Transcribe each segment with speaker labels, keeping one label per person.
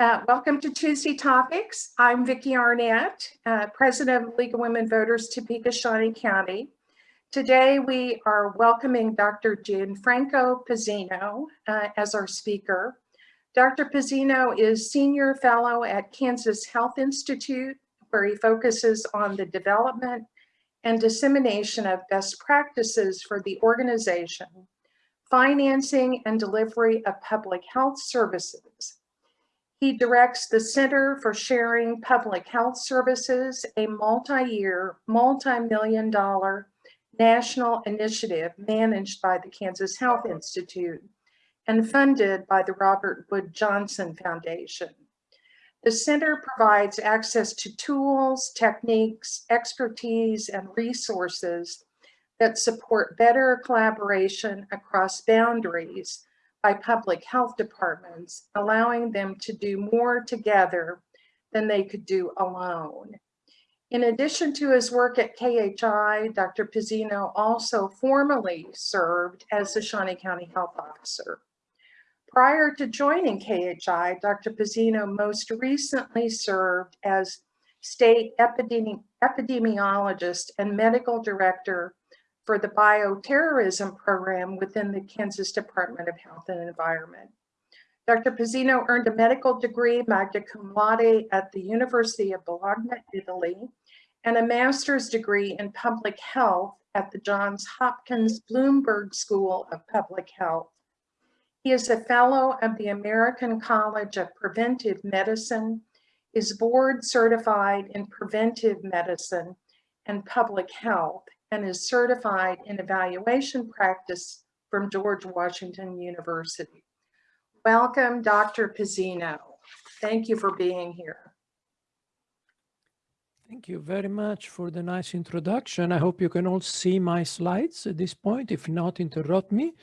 Speaker 1: Uh, welcome to Tuesday Topics. I'm Vicki Arnett, uh, President of League of Women Voters, Topeka, Shawnee County. Today we are welcoming Dr. Gianfranco Pezzino uh, as our speaker. Dr. Pezzino is Senior Fellow at Kansas Health Institute, where he focuses on the development and dissemination of best practices for the organization, financing and delivery of public health services, he directs the Center for Sharing Public Health Services, a multi-year, multi-million dollar national initiative managed by the Kansas Health Institute and funded by the Robert Wood Johnson Foundation. The center provides access to tools, techniques, expertise, and resources that support better collaboration across boundaries by public health departments, allowing them to do more together than they could do alone. In addition to his work at KHI, Dr. Pezzino also formally served as the Shawnee County Health Officer. Prior to joining KHI, Dr. Pezzino most recently served as state epidemi epidemiologist and medical director for the bioterrorism program within the Kansas Department of Health and Environment. Dr. Pezzino earned a medical degree, magna cum laude, at the University of Bologna, Italy, and a master's degree in public health at the Johns Hopkins Bloomberg School of Public Health. He is a fellow of the American College of Preventive Medicine, is board certified in preventive medicine and public health, and is certified in evaluation practice from George Washington University. Welcome, Dr. Pezzino. Thank you for being here.
Speaker 2: Thank you very much for the nice introduction. I hope you can all see my slides at this point. If not, interrupt me.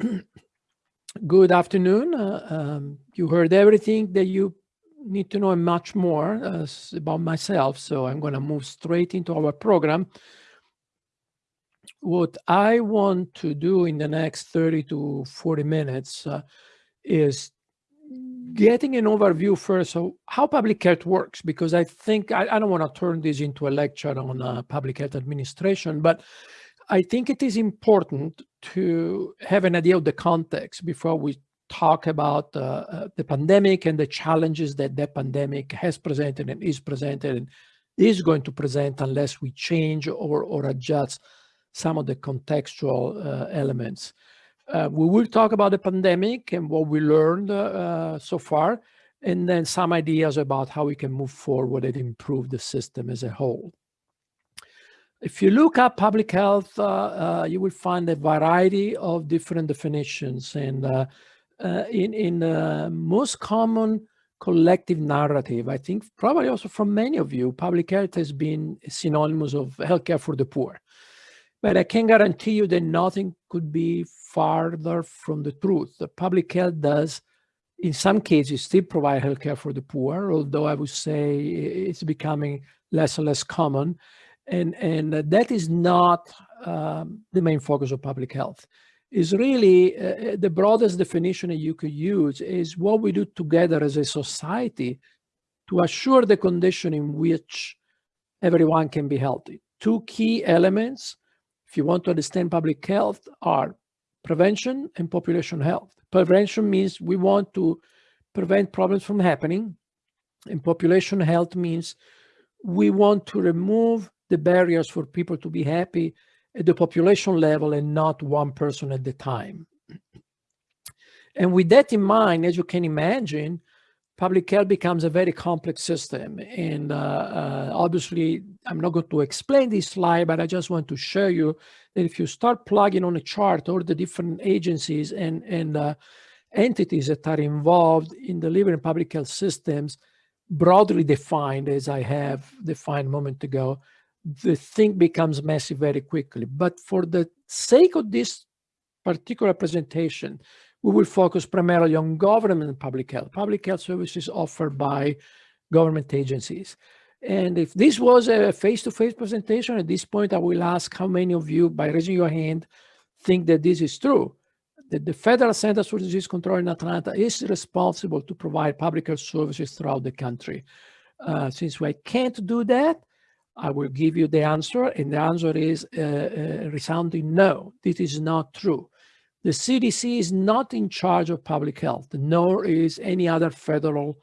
Speaker 2: Good afternoon. Uh, um, you heard everything that you need to know and much more uh, about myself. So I'm going to move straight into our program what I want to do in the next 30 to 40 minutes uh, is getting an overview first of how public health works, because I think I, I don't want to turn this into a lecture on uh, public health administration, but I think it is important to have an idea of the context before we talk about uh, uh the pandemic and the challenges that that pandemic has presented and is presented and is going to present unless we change or, or adjust some of the contextual uh, elements. Uh, we will talk about the pandemic and what we learned uh, so far, and then some ideas about how we can move forward and improve the system as a whole. If you look at public health, uh, uh, you will find a variety of different definitions. And uh, in, in the most common collective narrative, I think probably also from many of you, public health has been synonymous of healthcare for the poor. But I can guarantee you that nothing could be farther from the truth. The public health does, in some cases, still provide healthcare for the poor, although I would say it's becoming less and less common. And, and that is not um, the main focus of public health. Is really uh, the broadest definition that you could use is what we do together as a society to assure the condition in which everyone can be healthy. Two key elements if you want to understand public health, are prevention and population health. Prevention means we want to prevent problems from happening, and population health means we want to remove the barriers for people to be happy at the population level and not one person at the time. And with that in mind, as you can imagine, public health becomes a very complex system. And uh, uh, obviously, I'm not going to explain this slide, but I just want to show you that if you start plugging on a chart all the different agencies and, and uh, entities that are involved in delivering public health systems, broadly defined as I have defined a moment ago, the thing becomes messy very quickly. But for the sake of this particular presentation, we will focus primarily on government public health, public health services offered by government agencies. And if this was a face-to-face -face presentation, at this point, I will ask how many of you, by raising your hand, think that this is true, that the Federal Centers for Disease Control in Atlanta is responsible to provide public health services throughout the country. Uh, since I can't do that, I will give you the answer, and the answer is uh, uh, resounding no, this is not true. The CDC is not in charge of public health, nor is any other federal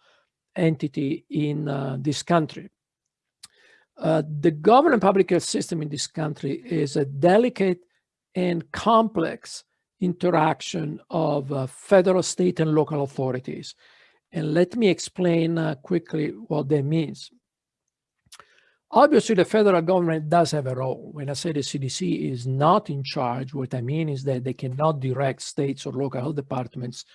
Speaker 2: entity in uh, this country. Uh, the government public health system in this country is a delicate and complex interaction of uh, federal, state, and local authorities. And let me explain uh, quickly what that means. Obviously, the federal government does have a role. When I say the CDC is not in charge, what I mean is that they cannot direct states or local health departments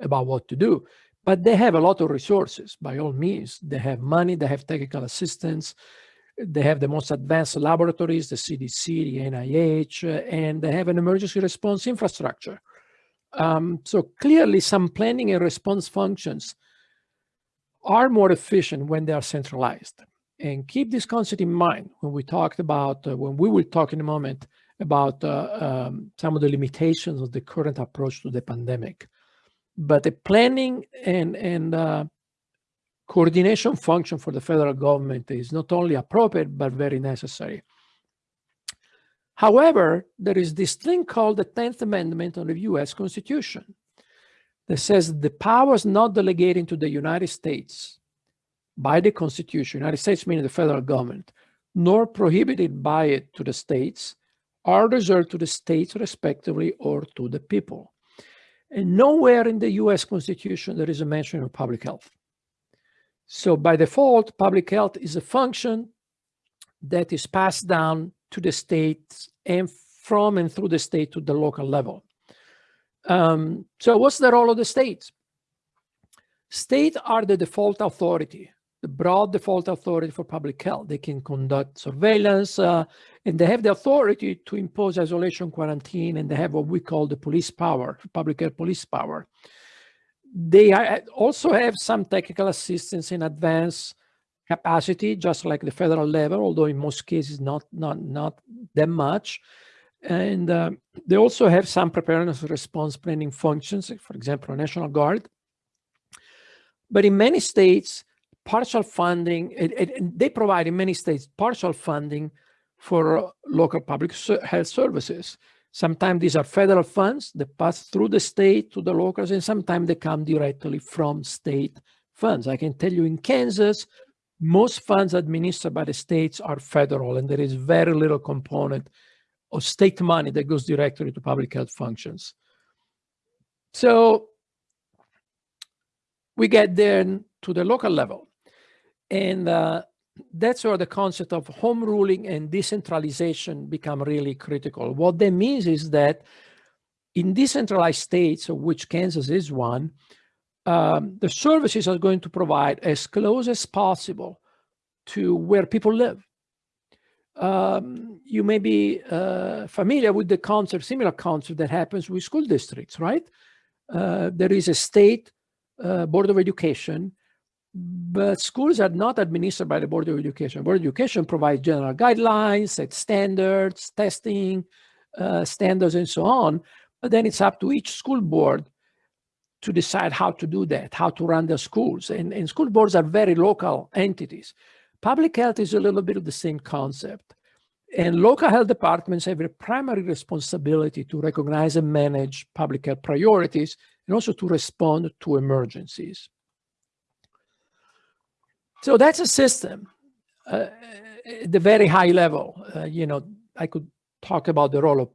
Speaker 2: about what to do. But they have a lot of resources, by all means. They have money, they have technical assistance, they have the most advanced laboratories, the CDC, the NIH, and they have an emergency response infrastructure. Um, so clearly some planning and response functions are more efficient when they are centralized. And keep this concept in mind when we talked about, uh, when we will talk in a moment about uh, um, some of the limitations of the current approach to the pandemic. But the planning and, and uh, coordination function for the federal government is not only appropriate, but very necessary. However, there is this thing called the 10th Amendment on the US Constitution that says the powers not delegated to the United States by the Constitution, United States meaning the federal government, nor prohibited by it to the states, are reserved to the states respectively or to the people. And nowhere in the US Constitution there is a mention of public health. So by default, public health is a function that is passed down to the states and from and through the state to the local level. Um, so what's the role of the states? States are the default authority, the broad default authority for public health. They can conduct surveillance uh, and they have the authority to impose isolation quarantine and they have what we call the police power, public health police power. They also have some technical assistance in advance capacity, just like the federal level, although in most cases not, not, not that much. And uh, they also have some preparedness response planning functions, for example, National Guard. But in many states, partial funding, it, it, they provide in many states partial funding for local public health services. Sometimes these are federal funds that pass through the state to the locals, and sometimes they come directly from state funds. I can tell you in Kansas, most funds administered by the states are federal, and there is very little component of state money that goes directly to public health functions. So we get then to the local level. And uh, that's where the concept of home ruling and decentralization become really critical. What that means is that in decentralized states, of which Kansas is one, um, the services are going to provide as close as possible to where people live. Um, you may be uh, familiar with the concept, similar concept that happens with school districts, right? Uh, there is a state uh, board of education but schools are not administered by the Board of Education. Board of Education provides general guidelines, set standards, testing uh, standards, and so on. But then it's up to each school board to decide how to do that, how to run their schools. And, and school boards are very local entities. Public health is a little bit of the same concept. And local health departments have a primary responsibility to recognize and manage public health priorities and also to respond to emergencies. So that's a system uh, at the very high level. Uh, you know, I could talk about the role of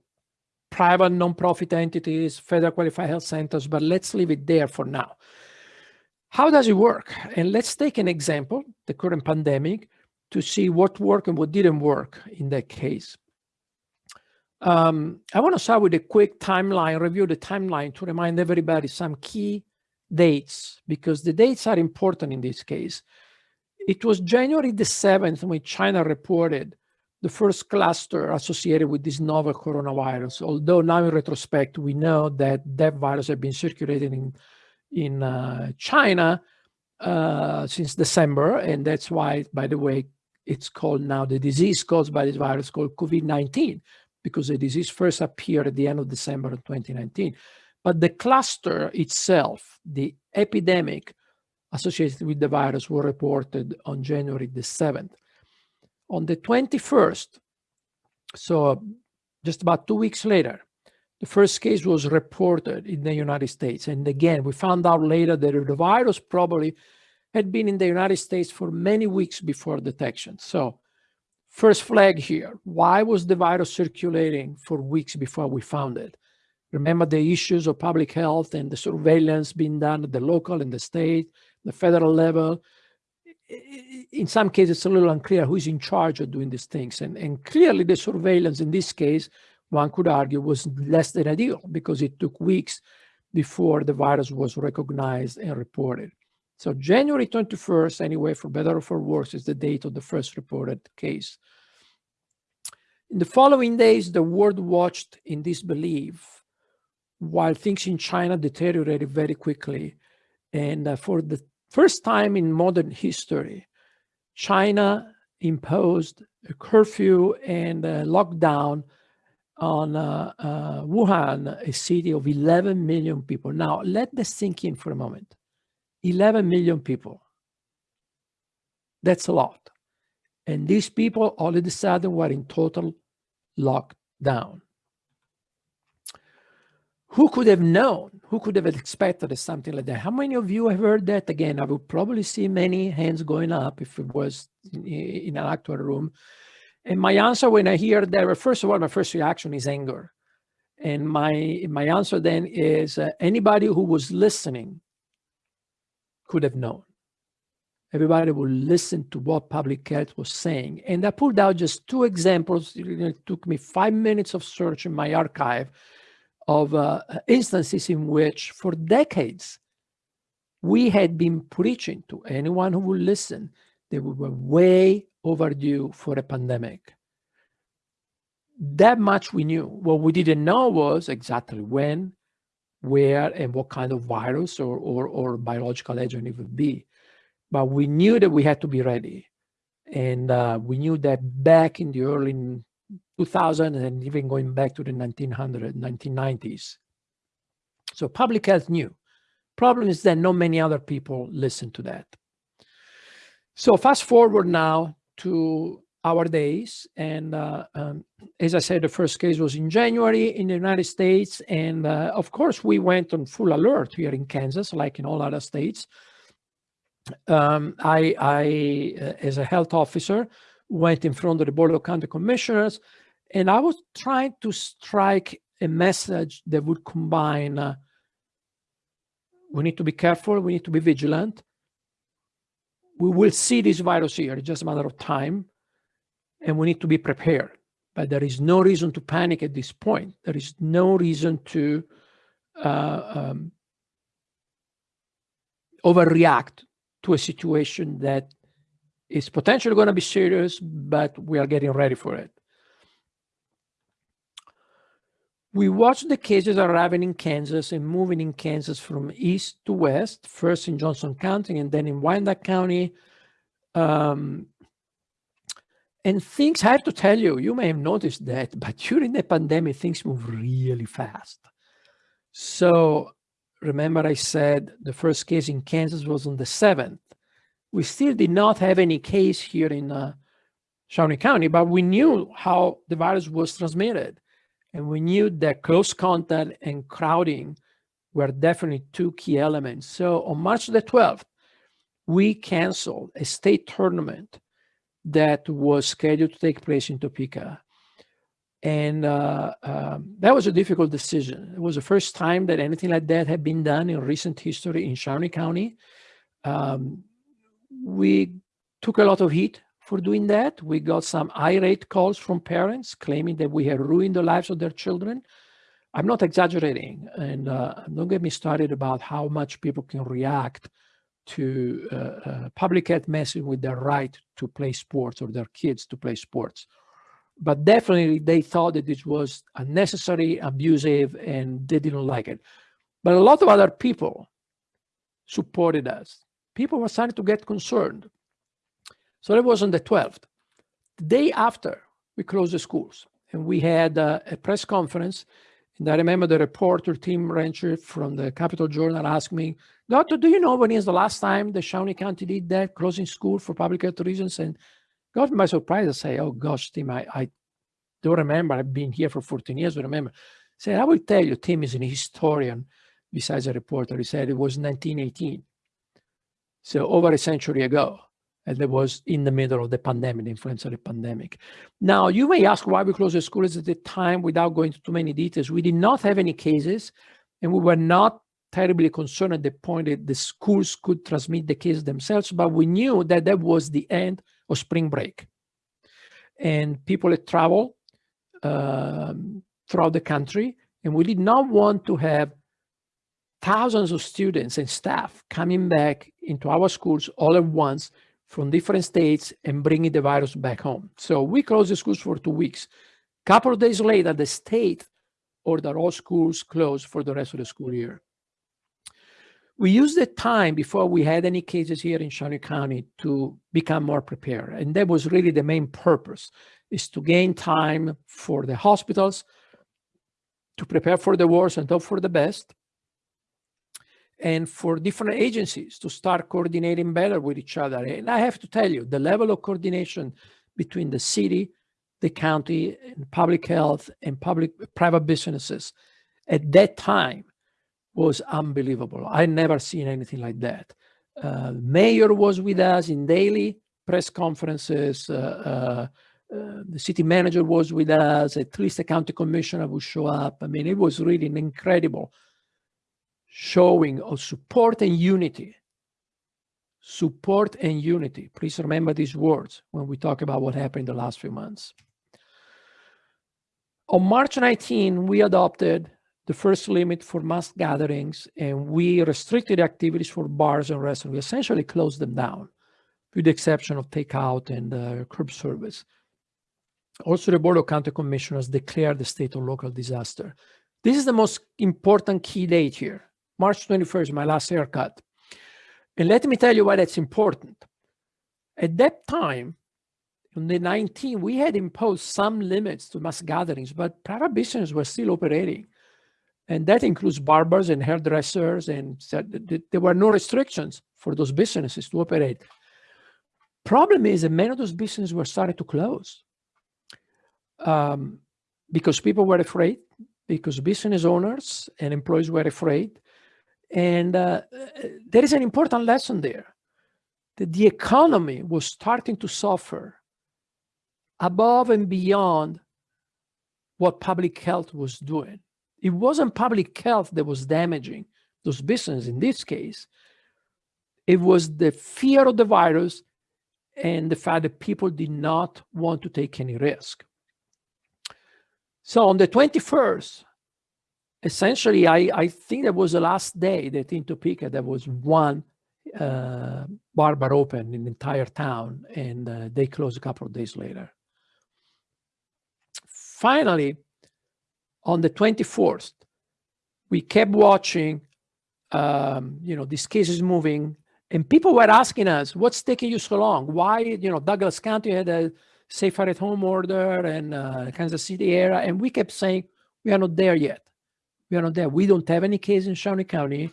Speaker 2: private nonprofit entities, federal qualified health centers, but let's leave it there for now. How does it work? And let's take an example, the current pandemic, to see what worked and what didn't work in that case. Um, I want to start with a quick timeline, review the timeline to remind everybody some key dates, because the dates are important in this case. It was January the 7th when China reported the first cluster associated with this novel coronavirus. Although now in retrospect, we know that that virus had been circulating in, in uh, China uh, since December. And that's why, by the way, it's called now the disease caused by this virus called COVID-19, because the disease first appeared at the end of December of 2019. but the cluster itself, the epidemic associated with the virus were reported on January the 7th. On the 21st, so just about two weeks later, the first case was reported in the United States. And again, we found out later that the virus probably had been in the United States for many weeks before detection. So first flag here, why was the virus circulating for weeks before we found it? Remember the issues of public health and the surveillance being done at the local and the state, the federal level. In some cases, it's a little unclear who's in charge of doing these things. And, and clearly the surveillance in this case, one could argue was less than ideal because it took weeks before the virus was recognized and reported. So January 21st, anyway, for better or for worse, is the date of the first reported case. In the following days, the world watched in disbelief while things in China deteriorated very quickly. And uh, for the first time in modern history, China imposed a curfew and a lockdown on uh, uh, Wuhan, a city of 11 million people. Now, let this sink in for a moment. 11 million people. That's a lot. And these people all of a sudden were in total lockdown. Who could have known? Who could have expected something like that? How many of you have heard that? Again, I would probably see many hands going up if it was in, in an actual room. And my answer when I hear that, first of all, my first reaction is anger. And my, my answer then is uh, anybody who was listening could have known. Everybody would listen to what public health was saying. And I pulled out just two examples. It took me five minutes of search in my archive of uh, instances in which for decades we had been preaching to anyone who would listen that we were way overdue for a pandemic. That much we knew. What we didn't know was exactly when, where, and what kind of virus or, or, or biological agent it would be. But we knew that we had to be ready. And uh, we knew that back in the early 2000 and even going back to the 1900s, 1990s. So public health knew. Problem is that not many other people listen to that. So fast forward now to our days. And uh, um, as I said, the first case was in January in the United States. And uh, of course, we went on full alert here in Kansas, like in all other states. Um, I, I uh, as a health officer, went in front of the Board of County Commissioners, and I was trying to strike a message that would combine uh, we need to be careful, we need to be vigilant, we will see this virus here. It's just a matter of time. And we need to be prepared. But there is no reason to panic at this point. There is no reason to uh, um, overreact to a situation that is potentially going to be serious, but we are getting ready for it. We watched the cases arriving in Kansas and moving in Kansas from east to west, first in Johnson County and then in Wyandotte County. Um, and things, I have to tell you, you may have noticed that, but during the pandemic, things move really fast. So remember I said the first case in Kansas was on the 7th. We still did not have any case here in uh, Shawnee County, but we knew how the virus was transmitted. And we knew that close contact and crowding were definitely two key elements. So on March the 12th, we canceled a state tournament that was scheduled to take place in Topeka. And uh, um, that was a difficult decision. It was the first time that anything like that had been done in recent history in Shawnee County. Um, we took a lot of heat for doing that. We got some irate calls from parents claiming that we had ruined the lives of their children. I'm not exaggerating, and uh, don't get me started about how much people can react to uh, uh, public health messing with their right to play sports or their kids to play sports. But definitely they thought that it was unnecessary, abusive, and they didn't like it. But a lot of other people supported us. People were starting to get concerned. So that was on the 12th. The day after, we closed the schools and we had a press conference And I remember the reporter, Tim Hrenchir from the Capital Journal asked me, Doctor, do you know when is the last time the Shawnee County did that, closing school for public health reasons? And got my surprise. I say, oh gosh, Tim, I, I don't remember. I've been here for 14 years, I remember. Said, I will tell you, Tim is an historian besides a reporter. He said it was 1918. So over a century ago and that was in the middle of the pandemic, the influenza pandemic. Now, you may ask why we closed the schools at the time without going into too many details. We did not have any cases, and we were not terribly concerned at the point that the schools could transmit the case themselves, but we knew that that was the end of spring break. And people had traveled um, throughout the country, and we did not want to have thousands of students and staff coming back into our schools all at once from different states and bringing the virus back home. So we closed the schools for two weeks. A couple of days later, the state ordered all schools closed for the rest of the school year. We used the time before we had any cases here in Shawnee County to become more prepared. And that was really the main purpose, is to gain time for the hospitals, to prepare for the worst and hope for the best, and for different agencies to start coordinating better with each other. And I have to tell you, the level of coordination between the city, the county, and public health and public private businesses at that time was unbelievable. I never seen anything like that. Uh, mayor was with us in daily press conferences. Uh, uh, uh, the city manager was with us. At least the county commissioner would show up. I mean, it was really incredible showing of support and unity. Support and unity. Please remember these words when we talk about what happened in the last few months. On March 19, we adopted the first limit for mass gatherings and we restricted activities for bars and restaurants. We essentially closed them down with the exception of takeout and uh, curb service. Also, the Board of County Commissioners declared the state of local disaster. This is the most important key date here. March 21st, my last haircut. And let me tell you why that's important. At that time, on the 19th, we had imposed some limits to mass gatherings, but private businesses were still operating. And that includes barbers and hairdressers, and there were no restrictions for those businesses to operate. Problem is that many of those businesses were starting to close um, because people were afraid, because business owners and employees were afraid, and uh, there is an important lesson there that the economy was starting to suffer above and beyond what public health was doing. It wasn't public health that was damaging those businesses in this case. It was the fear of the virus and the fact that people did not want to take any risk. So on the 21st, essentially, I, I think that was the last day that in Topeka there was one uh, barber open in the entire town, and uh, they closed a couple of days later. Finally, on the 24th, we kept watching, um, you know, these cases moving, and people were asking us, what's taking you so long? Why, you know, Douglas County had a safer at home order and uh, Kansas City area, and we kept saying, we are not there yet. We are not there. We don't have any case in Shawnee County,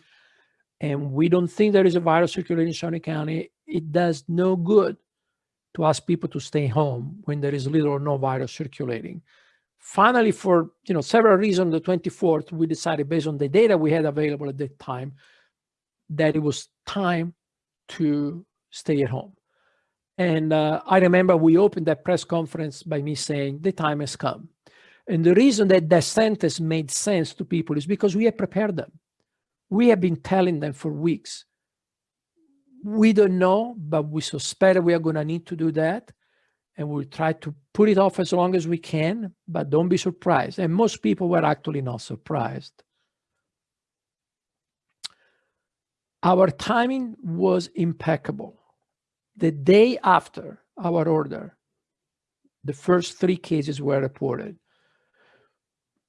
Speaker 2: and we don't think there is a virus circulating in Shawnee County. It does no good to ask people to stay home when there is little or no virus circulating. Finally, for you know several reasons, the 24th, we decided based on the data we had available at that time that it was time to stay at home. And uh, I remember we opened that press conference by me saying, the time has come. And the reason that that sentence made sense to people is because we have prepared them. We have been telling them for weeks. We don't know, but we suspect we are going to need to do that. And we'll try to put it off as long as we can, but don't be surprised. And most people were actually not surprised. Our timing was impeccable. The day after our order, the first three cases were reported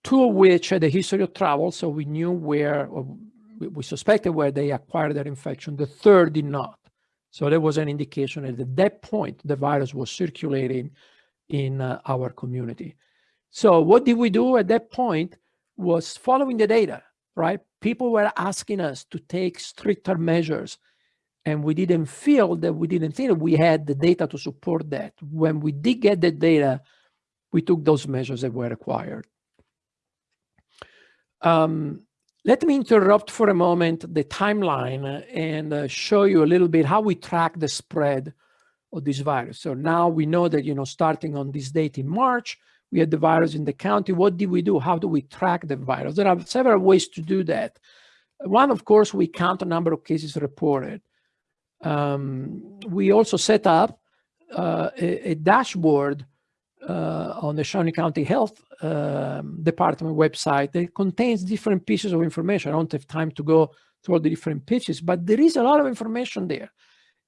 Speaker 2: two of which had a history of travel, so we knew where, we suspected where they acquired their infection. The third did not. So there was an indication that at that point, the virus was circulating in uh, our community. So what did we do at that point? was following the data, right? People were asking us to take stricter measures and we didn't feel that we didn't think that we had the data to support that. When we did get the data, we took those measures that were required. Um, let me interrupt for a moment the timeline and uh, show you a little bit how we track the spread of this virus. So now we know that, you know, starting on this date in March, we had the virus in the county. What did we do? How do we track the virus? There are several ways to do that. One, of course, we count the number of cases reported. Um, we also set up uh, a, a, dashboard uh, on the Shawnee County Health um, Department website that contains different pieces of information. I don't have time to go through all the different pieces, but there is a lot of information there.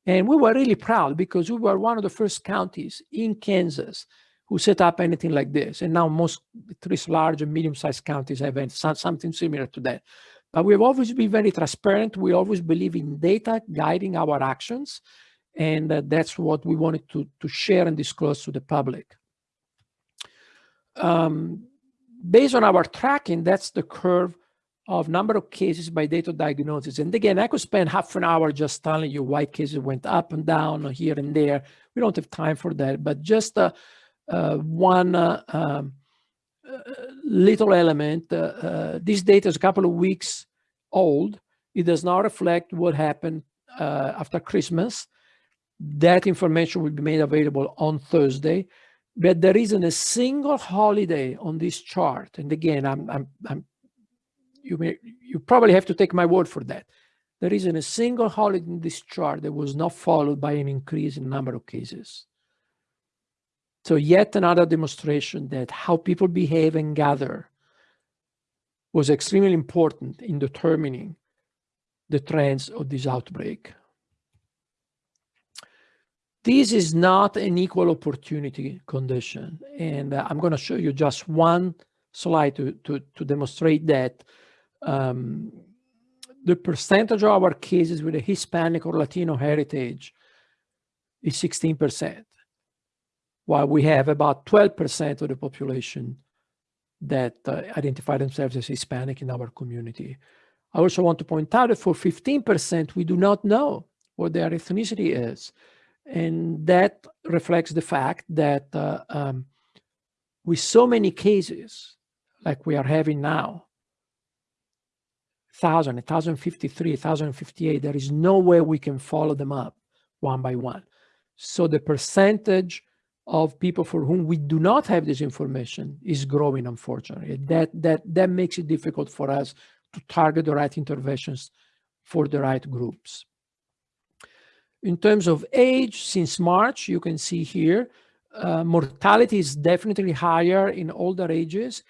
Speaker 2: And we were really proud because we were one of the first counties in Kansas who set up anything like this. And now most three large and medium-sized counties have something similar to that. But we've always been very transparent. We always believe in data guiding our actions. And uh, that's what we wanted to, to share and disclose to the public. Um, based on our tracking, that's the curve of number of cases by date of diagnosis. And again, I could spend half an hour just telling you why cases went up and down here and there. We don't have time for that, but just uh, uh, one uh, um, uh, little element. Uh, uh, this data is a couple of weeks old. It does not reflect what happened after Christmas. That information will be made available on Thursday but there isn't a single holiday on this chart. And again, I'm, I'm, I'm you may, you probably have to take my word for that. There isn't a single holiday in this chart that was not followed by an increase in number of cases. So yet another demonstration that how people behave and gather was extremely important in determining the trends of this outbreak. This is not an equal opportunity condition. And uh, I'm going to show you just one slide to, to, to demonstrate that um, the percentage of our cases with a Hispanic or Latino heritage is 16%, while we have about 12% of the population that uh, identify themselves as Hispanic in our community. I also want to point out that for 15%, we do not know what their ethnicity is. And that reflects the fact that uh, um, with so many cases like we are having now, 1,000, 1,053, 1,058, there is no way we can follow them up one by one. So the percentage of people for whom we do not have this information is growing, unfortunately. That, that, that makes it difficult for us to target the right interventions for the right groups. In terms of age, since March, you can see here, uh, mortality is definitely higher in older ages,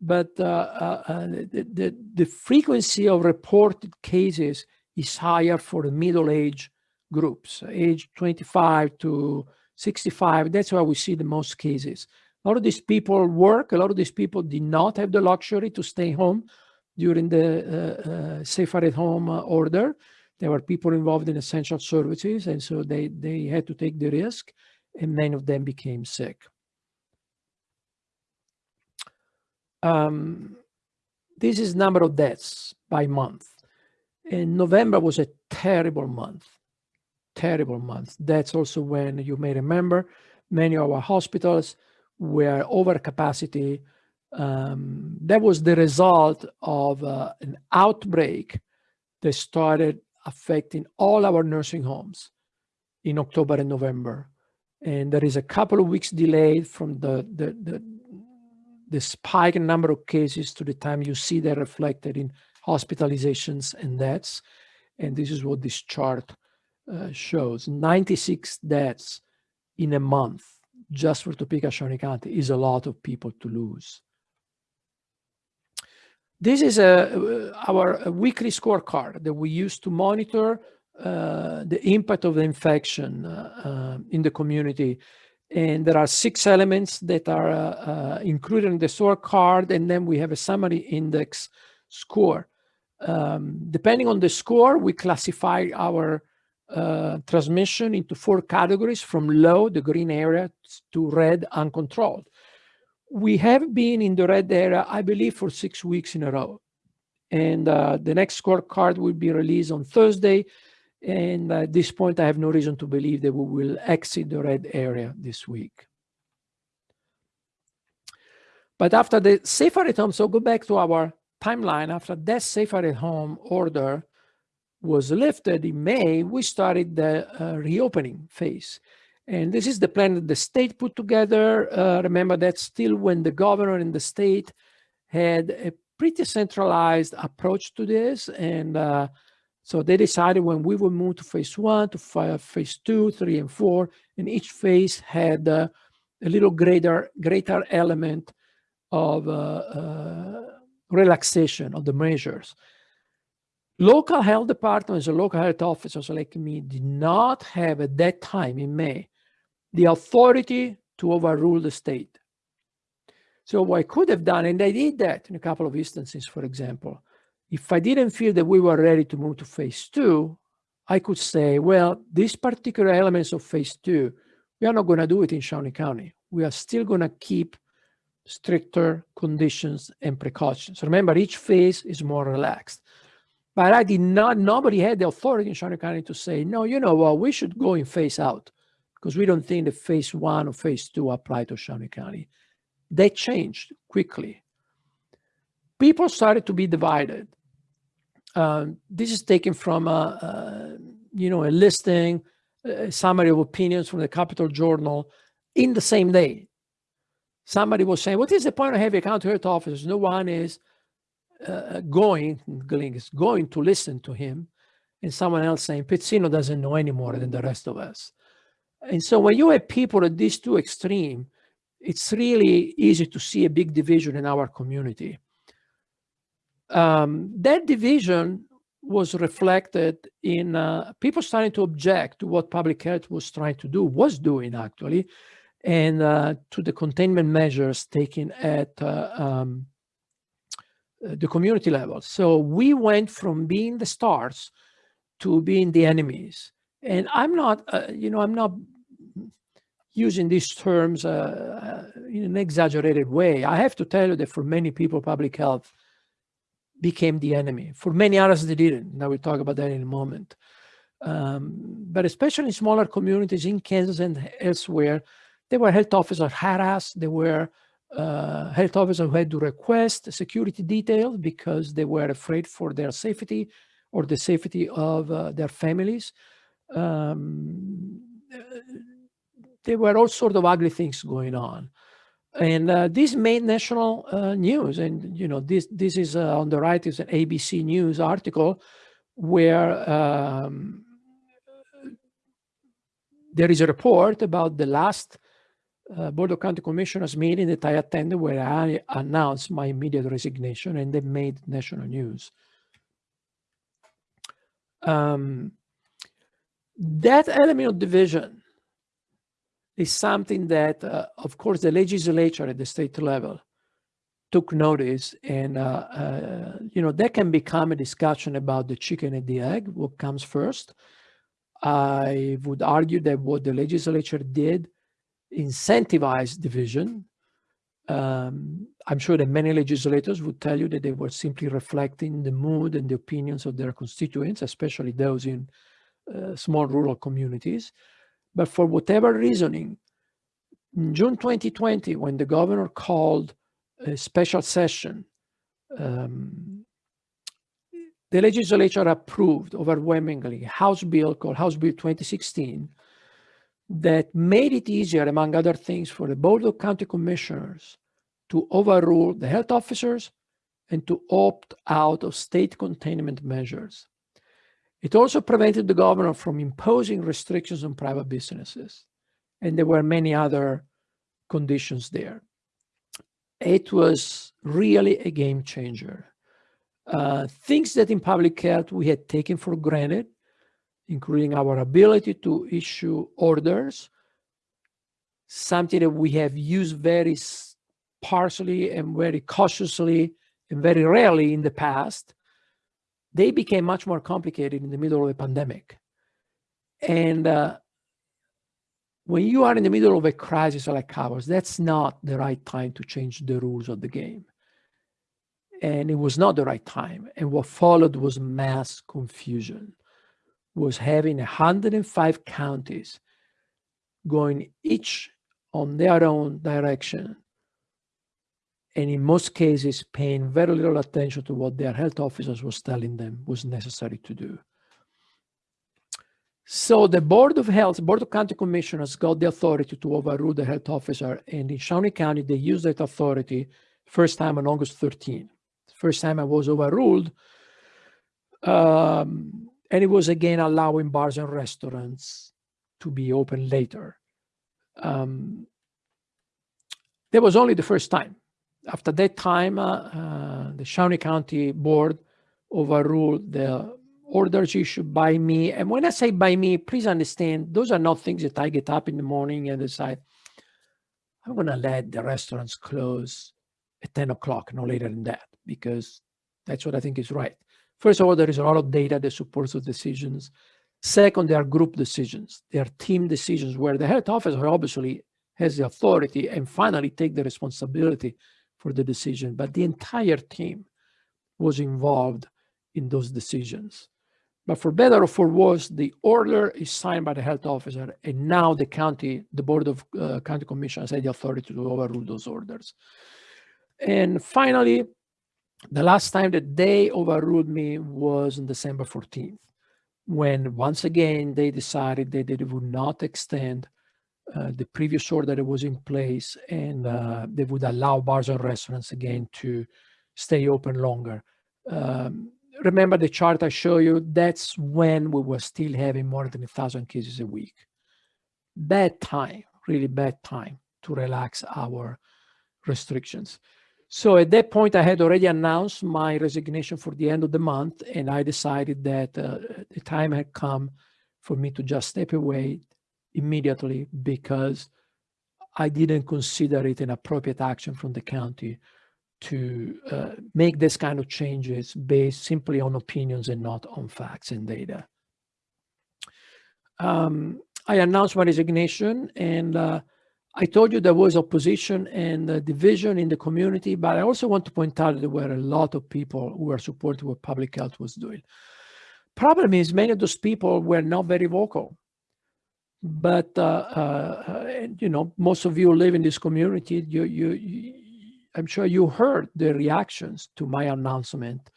Speaker 2: but uh, uh, uh the, the, the, frequency of reported cases is higher for the middle age groups, age 25 to 65. That's where we see the most cases. A lot of these people work. A lot of these people did not have the luxury to stay home during the uh, uh, safer at home order. There were people involved in essential services, and so they, they had to take the risk, and many of them became sick. Um, this is number of deaths by month. And November was a terrible month, terrible month. That's also when you may remember many of our hospitals were over capacity. Um, that was the result of uh, an outbreak that started affecting all our nursing homes in October and November. And there is a couple of weeks delay from the, the, the, the spike in number of cases to the time you see that reflected in hospitalizations and deaths. And this is what this chart uh, shows. 96 deaths in a month just for Topeka Shawnee County is a lot of people to lose. This is a, uh, our weekly scorecard that we use to monitor uh, the impact of the infection uh, uh, in the community. And there are six elements that are uh, uh, included in the scorecard, and then we have a summary index score. Um, depending on the score, we classify our transmission into four categories from low, the green area, to red, uncontrolled. We have been in the red area, I believe, for six weeks in a row. And uh, the next scorecard will be released on Thursday. And at this point, I have no reason to believe that we will exit the red area this week. But after the safer at home, so go back to our timeline, after that safer at home order was lifted in May, we started the uh, reopening phase. And this is the plan that the state put together. Uh, remember that still when the governor in the state had a pretty centralized approach to this. And uh, so they decided when we would move to phase one, to phase two, three, and four, and each phase had uh, a little greater, greater element of uh, uh, relaxation of the measures. Local health departments or local health officers like me did not have at that time in May the authority to overrule the state. So what I could have done, and I did that in a couple of instances, for example, if I didn't feel that we were ready to move to phase two, I could say, well, these particular elements of phase two, we are not going to do it in Shawnee County. We are still going to keep stricter conditions and precautions. Remember, each phase is more relaxed. But I did not, nobody had the authority in Shawnee County to say, no, you know what, we should go in phase out because we don't think that phase one or phase two apply to Shawnee County. They changed quickly. People started to be divided. Um, this is taken from a, a, you know, a listing, a summary of opinions from the Capital Journal in the same day somebody was saying, what is the point of having county health officers? No one is uh, going, is going to listen to him. And someone else saying, Pezzino doesn't know any more than the rest of us. And so when you have people at these two extreme, it's really easy to see a big division in our community. Um, that division was reflected in uh, people starting to object to what public health was trying to do, was doing actually, and uh, to the containment measures taken at uh, um, the community level. So we went from being the stars to being the enemies. And I'm not, uh, you know, I'm not using these terms uh, uh, in an exaggerated way. I have to tell you that for many people, public health became the enemy. For many others, they didn't. Now we'll talk about that in a moment. Um, but especially in smaller communities in Kansas and elsewhere, there were health officers harassed. There were uh, health officers who had to request security details because they were afraid for their safety or the safety of uh, their families. Um, there were all sorts of ugly things going on. And uh, this made national uh, news. And, you know, this, this is uh, on the right is an ABC News article where um, there is a report about the last uh, Board of County Commissioners meeting that I attended where I announced my immediate resignation and they made national news. Um, that element of division is something that, uh, of course, the legislature at the state level took notice and, uh, uh, you know, that can become a discussion about the chicken and the egg, what comes first. I would argue that what the legislature did incentivized division. Um, I'm sure that many legislators would tell you that they were simply reflecting the mood and the opinions of their constituents, especially those in uh, small rural communities. But for whatever reasoning, in June 2020, when the governor called a special session, um, the legislature approved overwhelmingly House bill called House Bill 2016, that made it easier, among other things, for the Board of County Commissioners to overrule the health officers and to opt out of state containment measures. It also prevented the governor from imposing restrictions on private businesses. And there were many other conditions there. It was really a game changer. Uh, things that in public health we had taken for granted including our ability to issue orders, something that we have used very partially and very cautiously and very rarely in the past, they became much more complicated in the middle of the pandemic. And uh, when you are in the middle of a crisis like ours, that's not the right time to change the rules of the game. And it was not the right time. And what followed was mass confusion, was having 105 counties going each on their own direction. And in most cases, paying very little attention to what their health officers was telling them was necessary to do. So the Board of Health, Board of County Commissioners got the authority to overrule the health officer. And in Shawnee County, they used that authority first time on August 13. First time I was overruled. Um, and it was again allowing bars and restaurants to be open later. Um, that was only the first time. After that time, uh, uh, the Shawnee County Board overruled the orders issued by me. And when I say by me, please understand, those are not things that I get up in the morning and decide, I'm going to let the restaurants close at 10 o'clock, no later than that, because that's what I think is right. First of all, there is a lot of data that supports those decisions. Second, they are group decisions. They are team decisions where the health officer obviously has the authority and finally take the responsibility for the decision, but the entire team was involved in those decisions. But for better or for worse, the order is signed by the health officer, and now the county, the board of uh, county commissioners had the authority to overrule those orders. And finally, the last time that they overruled me was on December 14th, when once again they decided that they would not extend uh, the previous order that was in place and uh, they would allow bars and restaurants again to stay open longer. Um, remember the chart I show you, that's when we were still having more than a thousand cases a week. Bad time, really bad time to relax our restrictions. So at that point, I had already announced my resignation for the end of the month, and I decided that uh, the time had come for me to just step away immediately because I didn't consider it an appropriate action from the county to uh, make this kind of changes based simply on opinions and not on facts and data. Um, I announced my resignation and uh, I told you there was opposition and uh, division in the community, but I also want to point out that there were a lot of people who were supporting what public health was doing. Problem is many of those people were not very vocal. But, uh, uh, you know, most of you live in this community, you, you, I'm sure you heard the reactions to my announcement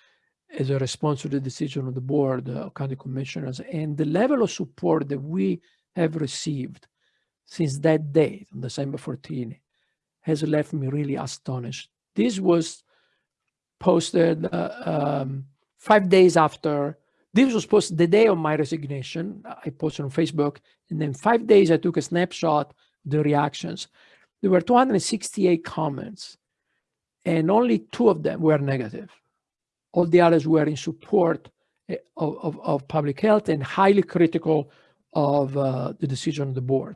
Speaker 2: as a response to the decision of the board of county commissioners and the level of support that we have received since that day, on December 14, has left me really astonished. This was posted uh, um, five days after, this was posted the day of my resignation. I posted on Facebook, and then five days I took a snapshot, the reactions. There were 268 comments and only two of them were negative. All the others were in support eh, of, of, of public health and highly critical of uh, the decision of the board.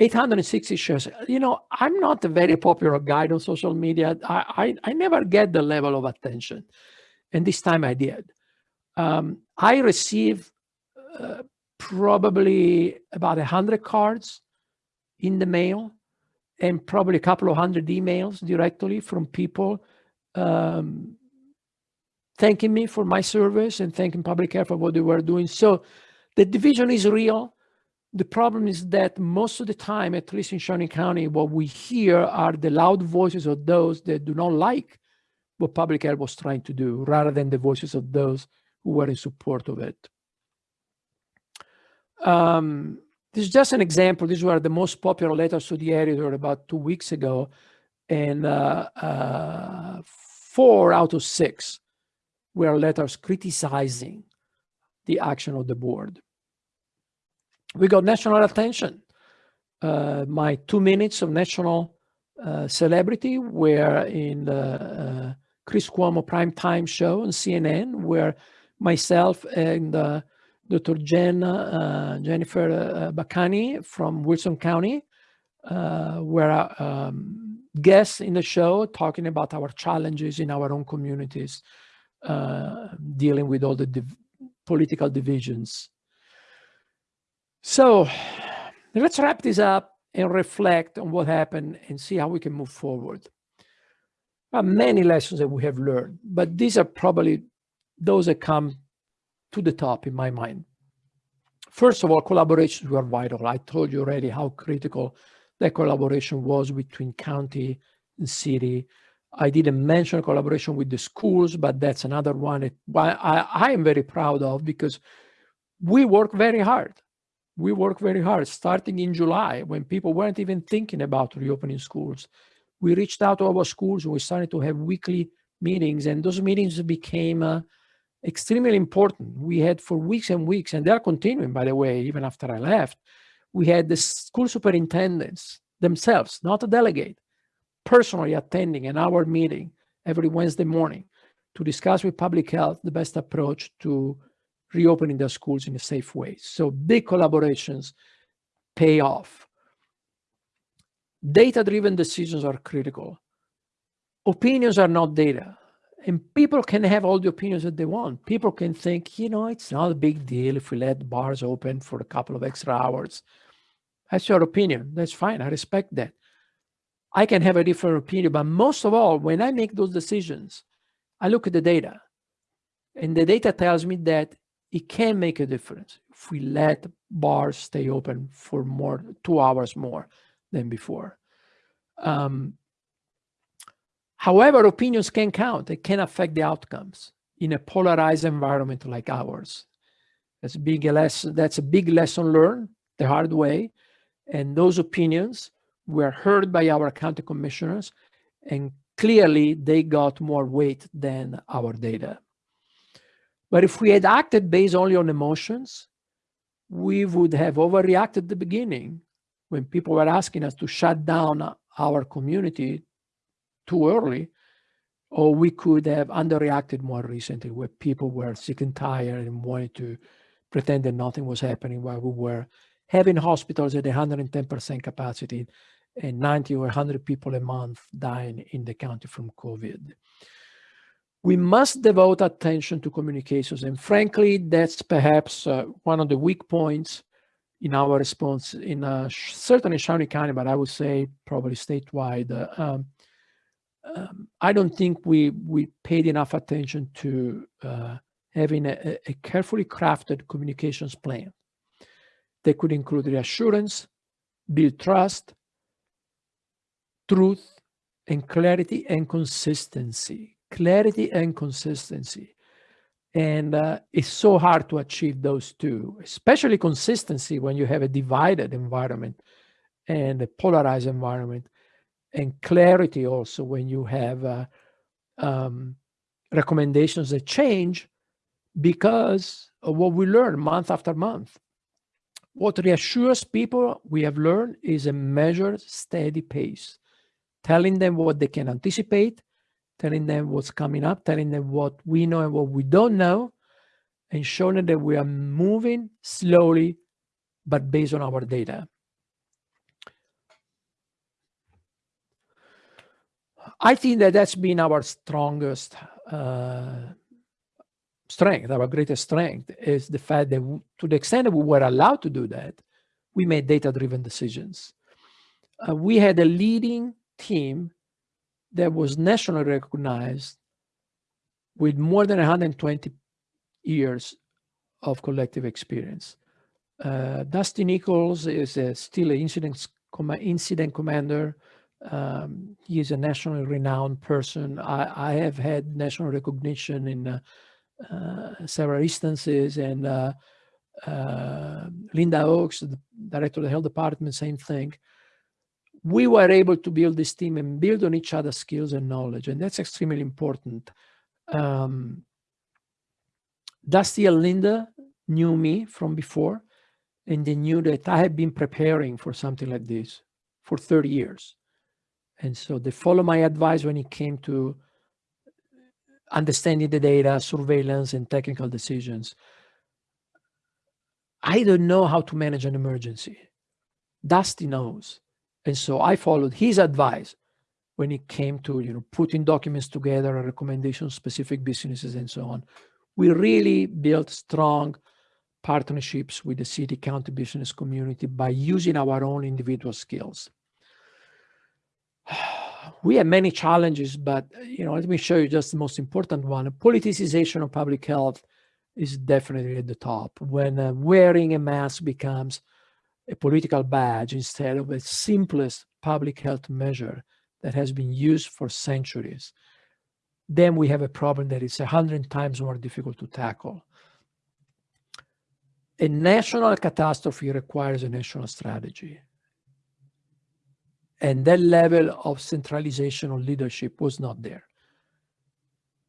Speaker 2: 860 shares. You know, I'm not a very popular guy on social media. I, I, I never get the level of attention. And this time I did. Um, I received uh, probably about 100 cards in the mail and probably a couple of hundred emails directly from people um, thanking me for my service and thanking public health for what they were doing. So the division is real. The problem is that most of the time, at least in Shawnee County, what we hear are the loud voices of those that do not like what public health was trying to do, rather than the voices of those who were in support of it. Um, this is just an example. These were the most popular letters to the editor about two weeks ago. And uh, uh, four out of six were letters criticizing the action of the board. We got national attention. Uh, my two minutes of national uh, celebrity were in the uh, Chris Cuomo primetime show on CNN, where myself and uh, Dr. Jen, uh, Jennifer uh, Bacani from Wilson County, uh, were um, guests in the show talking about our challenges in our own communities, uh, dealing with all the div political divisions. So Let's wrap this up and reflect on what happened and see how we can move forward. There are many lessons that we have learned, but these are probably those that come to the top in my mind. First of all, collaborations were vital. I told you already how critical that collaboration was between county and city. I didn't mention collaboration with the schools, but that's another one that I, I am very proud of because we work very hard. We work very hard starting in July when people weren't even thinking about reopening schools. We reached out to our schools and we started to have weekly meetings and those meetings became uh, extremely important. We had for weeks and weeks, and they're continuing, by the way, even after I left, we had the school superintendents themselves, not a delegate, personally attending an hour meeting every Wednesday morning to discuss with public health the best approach to reopening their schools in a safe way. So big collaborations pay off. Data-driven decisions are critical. Opinions are not data and people can have all the opinions that they want. People can think, you know, it's not a big deal if we let bars open for a couple of extra hours. That's your opinion. That's fine. I respect that. I can have a different opinion, but most of all, when I make those decisions, I look at the data. And the data tells me that it can make a difference if we let bars stay open for more, two hours more than before. Um, However, opinions can count. They can affect the outcomes in a polarized environment like ours. That's a big lesson. That's a big lesson learned the hard way. And those opinions were heard by our county commissioners, and clearly they got more weight than our data. But if we had acted based only on emotions, we would have overreacted at the beginning when people were asking us to shut down our community too early, or we could have underreacted more recently where people were sick and tired and wanted to pretend that nothing was happening while we were having hospitals at 110% capacity and 90 or 100 people a month dying in the county from COVID. We must devote attention to communications. And frankly, that's perhaps uh, one of the weak points in our response in uh, certainly Shawnee County, but I would say probably statewide. Uh, um, um, I don't think we we paid enough attention to uh, having a, a, carefully crafted communications plan that could include reassurance, build trust, truth, and clarity and consistency. Clarity and consistency. And uh, it's so hard to achieve those two, especially consistency when you have a divided environment and a polarized environment and clarity also when you have uh, um, recommendations that change because of what we learn month after month. What reassures people we have learned is a measured, steady pace, telling them what they can anticipate, telling them what's coming up, telling them what we know and what we don't know, and showing that we are moving slowly, but based on our data. I think that that's been our strongest uh, strength, our greatest strength is the fact that to the extent that we were allowed to do that, we made data-driven decisions. Uh, we had a leading team that was nationally recognized with more than 120 years of collective experience. Uh, Dusty Nichols is a, still an incident, incident commander um, he is a nationally renowned person. I, I have had national recognition in uh, uh, several instances and uh, uh Linda Ochs, the director of the health department, same thing. We were able to build this team and build on each other's skills and knowledge, and that's extremely important. Um, Dusty and Linda knew me from before, and they knew that I had been preparing for something like this for 30 years. And so they follow my advice when it came to understanding the data, surveillance, and technical decisions. I don't know how to manage an emergency. Dusty knows. And so I followed his advice when it came to you know putting documents together, recommendations, specific businesses, and so on. We really built strong partnerships with the city county business community by using our own individual skills. We have many challenges, but you know, let me show you just the most important one. Politicization of public health is definitely at the top. When uh, wearing a mask becomes a political badge instead of a simplest public health measure that has been used for centuries, then we have a problem that is a hundred times more difficult to tackle. A national catastrophe requires a national strategy. And that level of centralization of leadership was not there.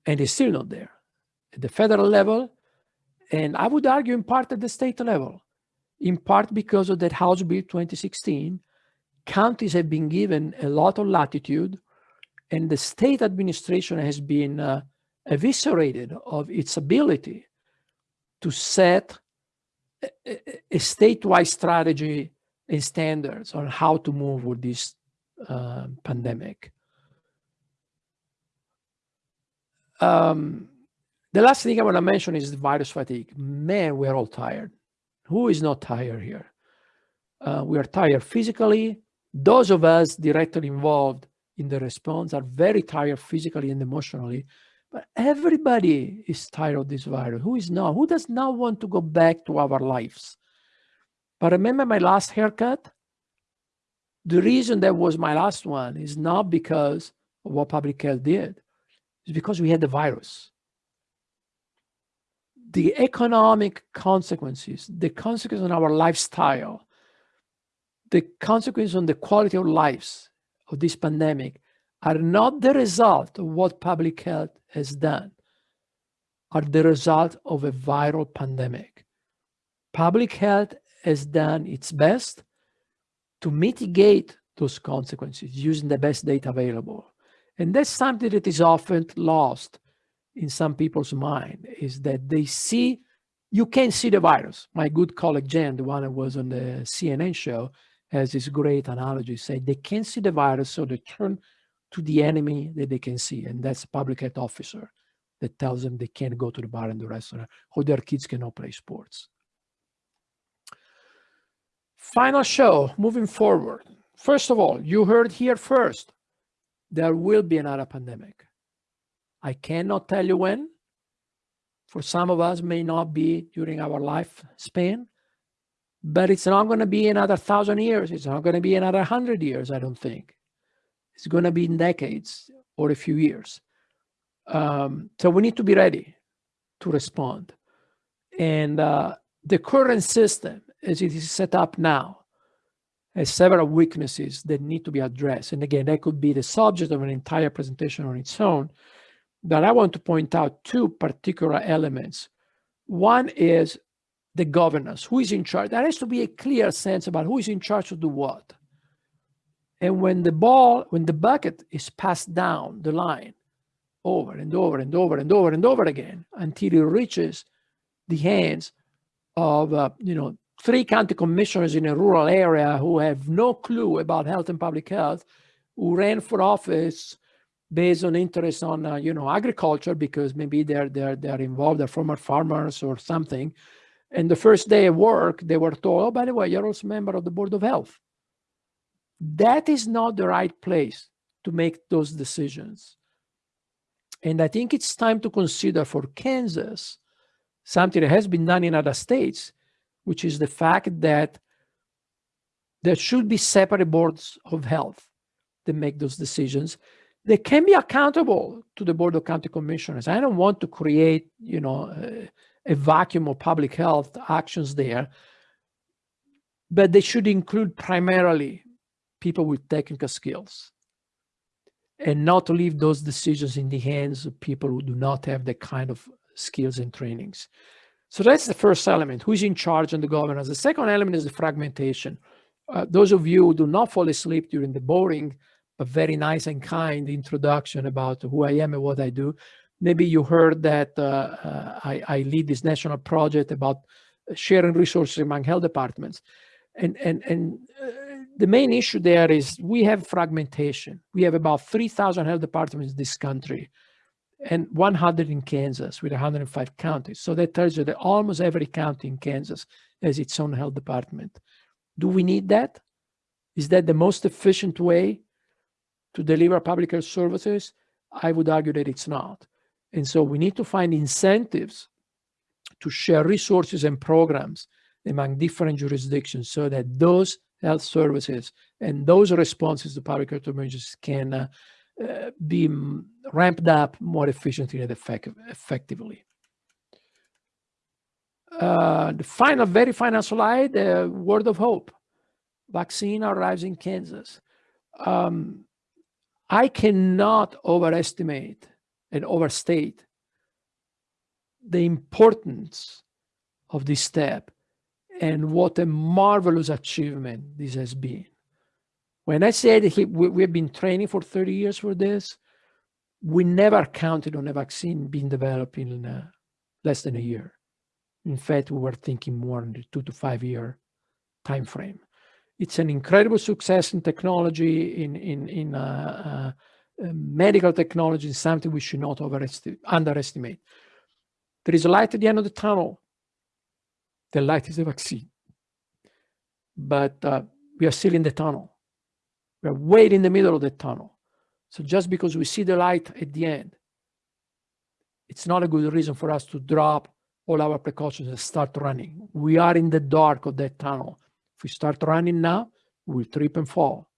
Speaker 2: And is still not there. At the federal level, and I would argue in part at the state level, in part because of that House Bill 2016, counties have been given a lot of latitude and the state administration has been uh, eviscerated of its ability to set a, a, statewide strategy and standards on how to move with this uh, pandemic. Um, the last thing I want to mention is the virus fatigue. Man, we're all tired. Who is not tired here? Uh, we are tired physically. Those of us directly involved in the response are very tired physically and emotionally. But everybody is tired of this virus. Who is not? Who does not want to go back to our lives? But remember my last haircut? The reason that was my last one is not because of what public health did. It's because we had the virus the economic consequences, the consequences on our lifestyle, the consequences on the quality of lives of this pandemic are not the result of what public health has done, are the result of a viral pandemic. Public health has done its best to mitigate those consequences using the best data available. And that's something that is often lost in some people's mind is that they see, you can see the virus. My good colleague Jen, the one that was on the CNN show, has this great analogy, say they can see the virus, so they turn to the enemy that they can see, and that's a public health officer that tells them they can't go to the bar and the restaurant, or their kids cannot play sports. Final show, moving forward. First of all, you heard here first, there will be another pandemic. I cannot tell you when. For some of us may not be during our lifespan, but it's not going to be another thousand years. It's not going to be another hundred years, I don't think. It's going to be in decades or a few years. Um, so we need to be ready to respond. And uh, the current system, as it is set up now, has several weaknesses that need to be addressed. And again, that could be the subject of an entire presentation on its own but I want to point out two particular elements. One is the governance, who is in charge. There has to be a clear sense about who is in charge to do what. And when the ball, when the bucket is passed down the line over and over and over and over and over again until it reaches the hands of, uh, you know, three county commissioners in a rural area who have no clue about health and public health, who ran for office based on interest on uh, you know agriculture because maybe they're they're they're involved they're former farmers or something. And the first day of work they were told oh by the way you're also member of the board of health. That is not the right place to make those decisions. And i think it's time to consider for kansas something that has been done in other states which is the fact that there should be separate boards of health that make those decisions they can be accountable to the Board of County Commissioners. I don't want to create, you know, a, a vacuum of public health actions there, but they should include primarily people with technical skills and not leave those decisions in the hands of people who do not have the kind of skills and trainings. So that's the first element, who's in charge and the governance. The second element is the fragmentation. Uh, those of you who do not fall asleep during the boring a very nice and kind introduction about who I am and what I do. Maybe you heard that uh, uh, I, I, lead this national project about sharing resources among health departments. And, and, and uh, the main issue there is we have fragmentation. We have about 3,000 health departments in this country. And 100 in Kansas with 105 counties. So that tells you that almost every county in Kansas has its own health department. Do we need that? Is that the most efficient way to deliver public health services? I would argue that it's not. And so we need to find incentives to share resources and programs among different jurisdictions so that those health services and those responses to public health emergencies can uh, be ramped up more efficiently and effect effectively. Uh, the final, very final slide, uh, word of hope. Vaccine arrives in Kansas. Um, I cannot overestimate and overstate the importance of this step and what a marvelous achievement this has been. When I said he, we, we've been training for 30 years for this, we never counted on a vaccine being developed in uh, less than a year. In fact, we were thinking more in the two to five year time frame. It's an incredible success in technology, in in in uh, uh, medical technology, something we should not underestimate. There is a light at the end of the tunnel. The light is the vaccine, but uh, we are still in the tunnel. We are way in the middle of the tunnel. So just because we see the light at the end, it's not a good reason for us to drop all our precautions and start running. We are in the dark of that tunnel. If we start running now, we'll trip and fall.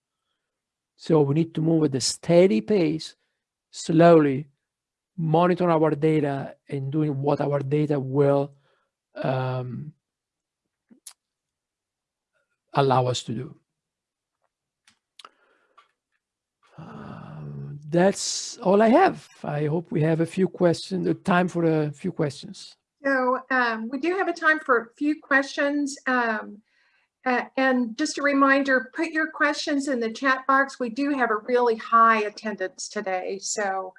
Speaker 2: So we need to move at a steady pace, slowly, monitor our data and doing what our data will um, allow us to do. That's all I have. I hope we have a few questions, the time for a few questions.
Speaker 1: So um, we do have a time for a few questions. Um, uh, and just a reminder, put your questions in the chat box. We do have a really high attendance today. So,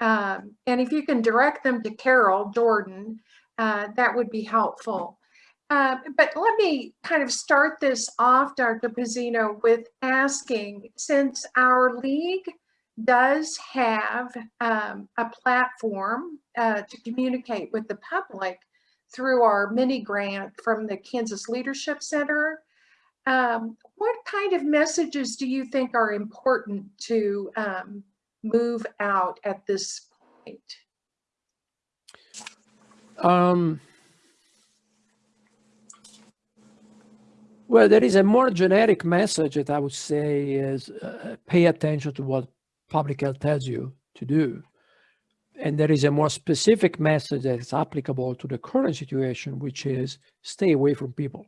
Speaker 1: um, and if you can direct them to Carol Jordan, uh, that would be helpful. Uh, but let me kind of start this off, Dr. Pezzino, with asking, since our league does have um, a platform uh, to communicate with the public through our mini grant from the Kansas Leadership Center. Um, what kind of messages do you think are important to um, move out at this point?
Speaker 2: Um, well, there is a more generic message that I would say is uh, pay attention to what public health tells you to do. And there is a more specific message that is applicable to the current situation, which is stay away from people.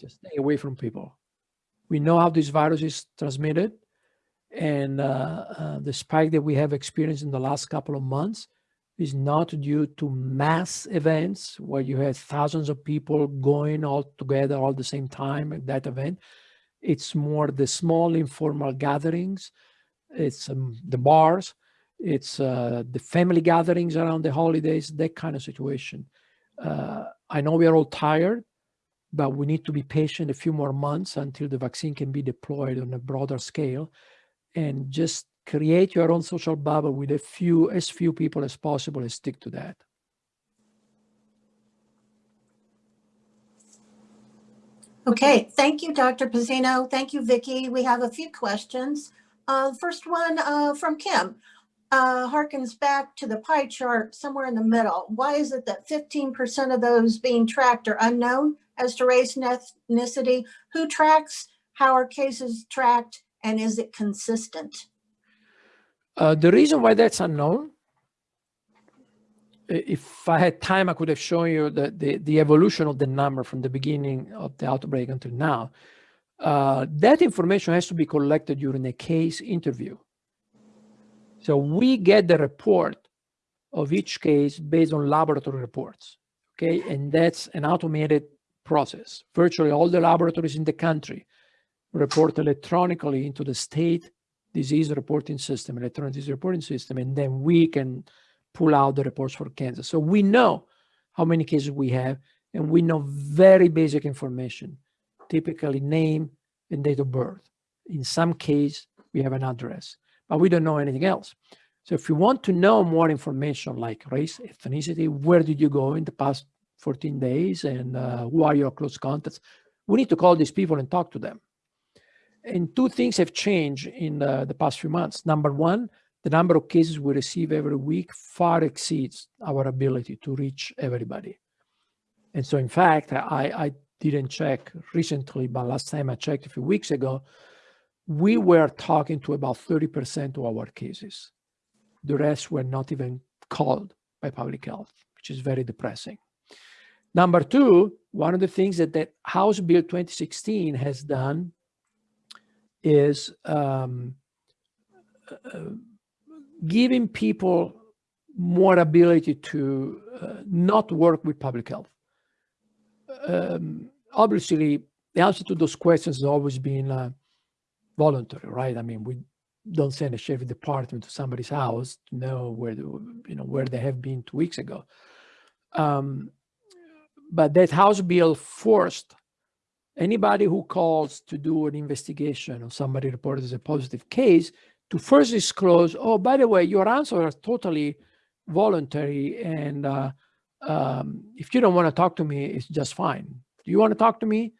Speaker 2: Just stay away from people. We know how this virus is transmitted. And uh, uh, the spike that we have experienced in the last couple of months is not due to mass events where you have thousands of people going all together all the same time at that event. It's more the small informal gatherings. It's um, the bars it's uh, the family gatherings around the holidays, that kind of situation. Uh, I know we are all tired, but we need to be patient a few more months until the vaccine can be deployed on a broader scale and just create your own social bubble with a few, as few people as possible and stick to that.
Speaker 3: Okay, thank you, Dr. Pezzino. Thank you, Vicki. We have a few questions. Uh, first one uh, from Kim uh, harkens back to the pie chart somewhere in the middle. Why is it that 15% of those being tracked are unknown as to race and ethnicity? Who tracks? How are cases tracked? And is it consistent?
Speaker 2: Uh, the reason why that's unknown, if I had time, I could have shown you the, the, the evolution of the number from the beginning of the outbreak until now. Uh, that information has to be collected during a case interview. So we get the report of each case based on laboratory reports, okay? And that's an automated process. Virtually all the laboratories in the country report electronically into the state disease reporting system, electronic disease reporting system, and then we can pull out the reports for Kansas. So we know how many cases we have, and we know very basic information, typically name and date of birth. In some case, we have an address but we don't know anything else. So if you want to know more information like race, ethnicity, where did you go in the past 14 days and uh, who are your close contacts, we need to call these people and talk to them. And two things have changed in the, the past few months. Number one, the number of cases we receive every week far exceeds our ability to reach everybody. And so in fact, I, I didn't check recently, but last time I checked a few weeks ago, we were talking to about 30% of our cases. The rest were not even called by public health, which is very depressing. Number two, one of the things that, that House Bill 2016 has done is um, uh, giving people more ability to uh, not work with public health. Um, obviously, the answer to those questions has always been uh, voluntary, right? I mean, we don't send a sheriff department to somebody's house to know where you know where they have been two weeks ago. Um, but that House bill forced anybody who calls to do an investigation or somebody reported as a positive case to first disclose, oh, by the way, your answers are totally voluntary. And uh, um, if you don't want to talk to me, it's just fine. Do you want to talk to me?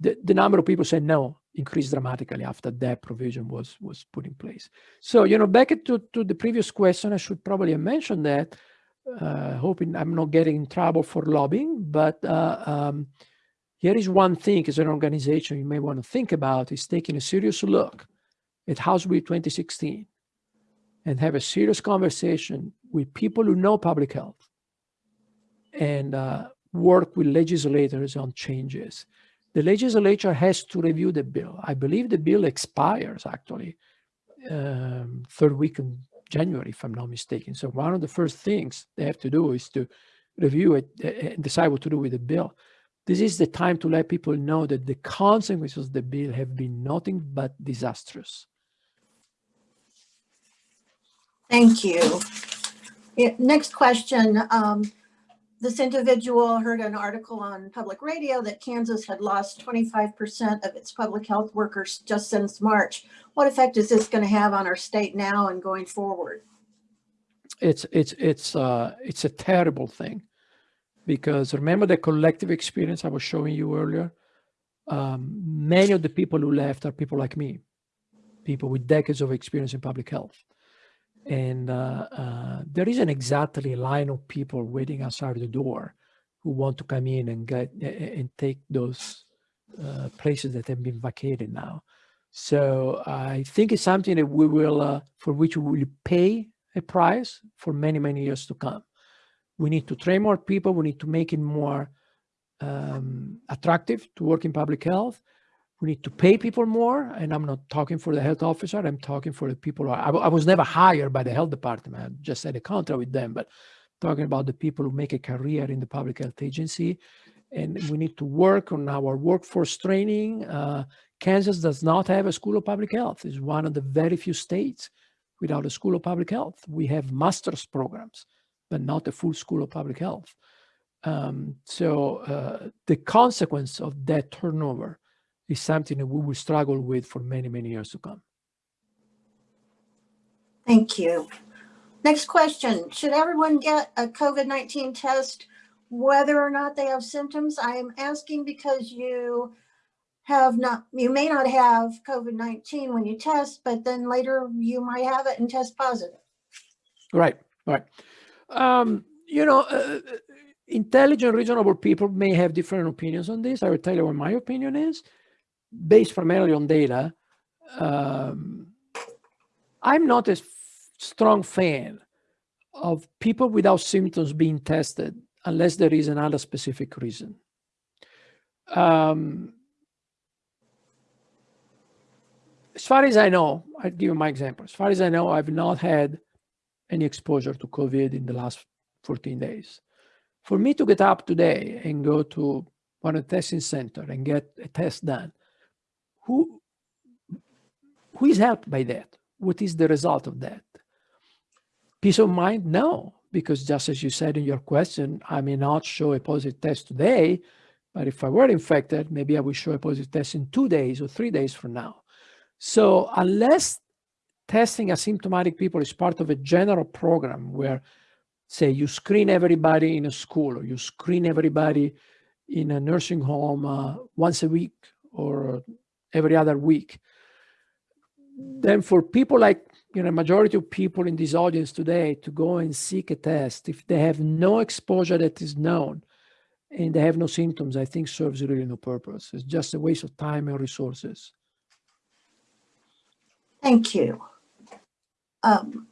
Speaker 2: The, the number of people said no increased dramatically after that provision was was put in place. So, you know, back to, to the previous question, I should probably have mentioned that uh, hoping I'm not getting in trouble for lobbying, but uh, um, here is one thing as an organization you may want to think about is taking a serious look at House Bill 2016 and have a serious conversation with people who know public health and uh, work with legislators on changes. The legislature has to review the bill. I believe the bill expires actually um, third week in January, if I'm not mistaken. So one of the first things they have to do is to review it and decide what to do with the bill. This is the time to let people know that the consequences of the bill have been nothing but disastrous.
Speaker 3: Thank you. Next question. Um, This individual heard an article on public radio that Kansas had lost 25% of its public health workers just since March. What effect is this going to have on our state now and going forward?
Speaker 2: It's it's it's uh it's a terrible thing because remember the collective experience I was showing you earlier. Um, many of the people who left are people like me, people with decades of experience in public health. And uh, uh, there isn't exactly a line of people waiting outside the door who want to come in and get and take those uh, places that have been vacated now. So I think it's something that we will, uh, for which we will pay a price for many, many years to come. We need to train more people. We need to make it more um, attractive to work in public health we need to pay people more and i'm not talking for the health officer i'm talking for the people I, I was never hired by the health department i just had a contract with them but talking about the people who make a career in the public health agency. And we need to work on our workforce training uh, kansas does not have a school of public health it's one of the very few states without a school of public health. We have master's programs but not a full school of public health. Um, so uh, the consequence of that turnover is something that we will struggle with for many, many years to come.
Speaker 3: Thank you. Next question. Should everyone get a COVID-19 test whether or not they have symptoms? I am asking because you have not, you may not have COVID-19 when you test, but then later you might have it and test positive.
Speaker 2: Right, right. Um, you know, uh, intelligent, reasonable people may have different opinions on this. I will tell you what my opinion is based primarily on data, um, I'm not a strong fan of people without symptoms being tested unless there is another specific reason. Um, as far as I know, I'll give you my example. As far as I know, I've not had any exposure to COVID in the last 14 days. For me to get up today and go to one of the testing center and get a test done, who who is helped by that? What is the result of that? Peace of mind? No because just as you said in your question i may not show a positive test today but if i were infected maybe i will show a positive test in two days or three days from now. So unless testing asymptomatic people is part of a general program where, say, you screen everybody in a school or you screen everybody in a nursing home uh, once a week or every other week. Then for people like, you know, majority of people in this audience today to go and seek a test, if they have no exposure that is known and they have no symptoms, I think serves really no purpose. It's just a waste of time and resources.
Speaker 3: Thank you. Um,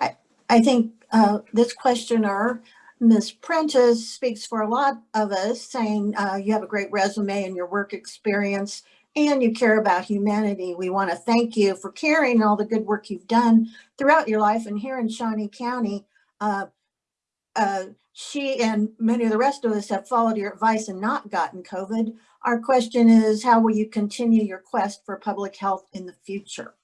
Speaker 3: I, I think uh, this questioner, Ms. Prentice, speaks for a lot of us, saying uh, you have a great resume and your work experience, and you care about humanity. We want to thank you for caring all the good work you've done throughout your life. And here in Shawnee County, uh, uh, she and many of the rest of us have followed your advice and not gotten COVID. Our question is, how will you continue your quest for public health in the future?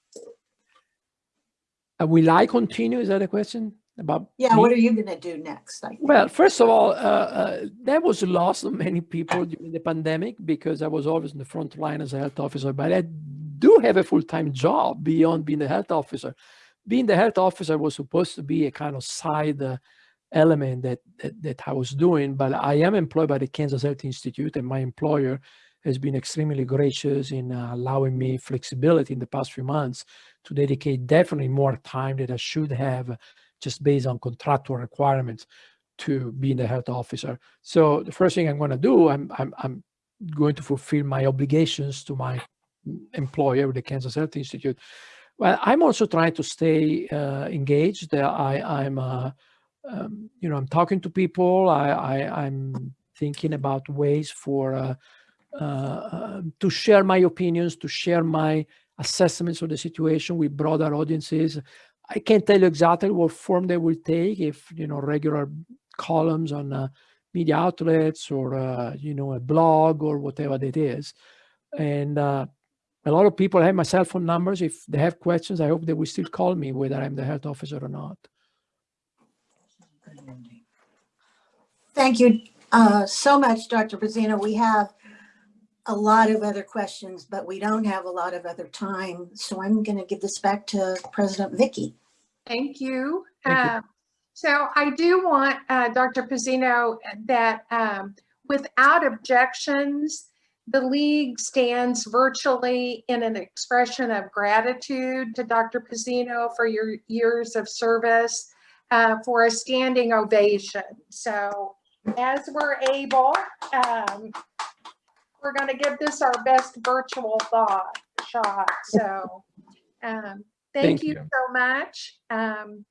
Speaker 2: Uh, will I continue? Is that a question about?
Speaker 3: Yeah,
Speaker 2: me?
Speaker 3: what are you going to do next? I think?
Speaker 2: Well, first of all, uh, uh, there was a loss of many people during the pandemic because I was always in the front line as a health officer, but I do have a full-time job beyond being the health officer. Being the health officer was supposed to be a kind of side uh, element that, that, that I was doing, but I am employed by the Kansas Health Institute and my employer has been extremely gracious in uh, allowing me flexibility in the past few months to dedicate definitely more time that I should have just based on contractual requirements to being the health officer. So the first thing I'm going to do, I'm, I'm, I'm going to fulfill my obligations to my employer, the Kansas Health Institute. Well, I'm also trying to stay uh, engaged. Uh, I, I'm, uh, um, you know, I'm talking to people. I, I, I'm thinking about ways for uh, uh, to share my opinions, to share my assessments of the situation with broader audiences. I can't tell you exactly what form they will take, if, you know, regular columns on uh, media outlets or, uh, you know, a blog or whatever it is. And uh, a lot of people have my cell phone numbers. If they have questions, I hope they will still call me, whether I'm the health officer or not.
Speaker 3: Thank you uh, so much, Dr. Pezzino. We have a lot of other questions, but we don't have a lot of other time. So I'm going to give this back to President Vicky.
Speaker 1: Thank you.
Speaker 2: Thank you.
Speaker 1: Uh, So I do want, uh, Dr. Pezzino, that um, without objections, the league stands virtually in an expression of gratitude to Dr. Pezzino for your years of service, uh, for a standing ovation. So as we're able, um, we're going to give this our best virtual thought shot. So um, thank
Speaker 2: Thank
Speaker 1: you
Speaker 2: you.
Speaker 1: so much. Um,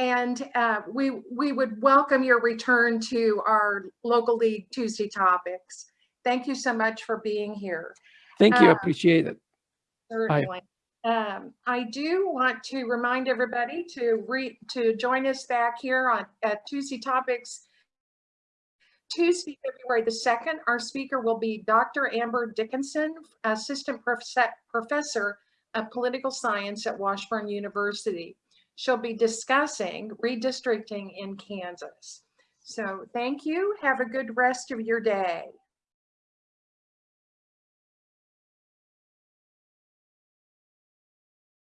Speaker 1: and uh, we, we would welcome your return to our local league Tuesday topics. Thank you so much for being here.
Speaker 2: Thank you. I
Speaker 1: Uh,
Speaker 2: appreciate it.
Speaker 1: Certainly. Um, I do want to remind everybody to re, to join us back here on, at Tuesday Topics. Tuesday, February the 2nd, our speaker will be Dr. Amber Dickinson, Assistant Professor of Political Science at Washburn University. She'll be discussing redistricting in Kansas. So thank you. Have a good rest of your day.